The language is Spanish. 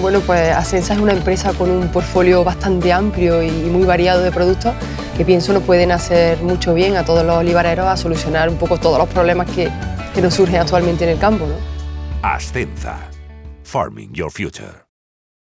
Bueno, pues Asensa es una empresa con un portfolio bastante amplio y muy variado de productos que pienso nos pueden hacer mucho bien a todos los olivareros a solucionar un poco todos los problemas que, que nos surgen actualmente en el campo. ¿no? Ascensa. Farming Your Future.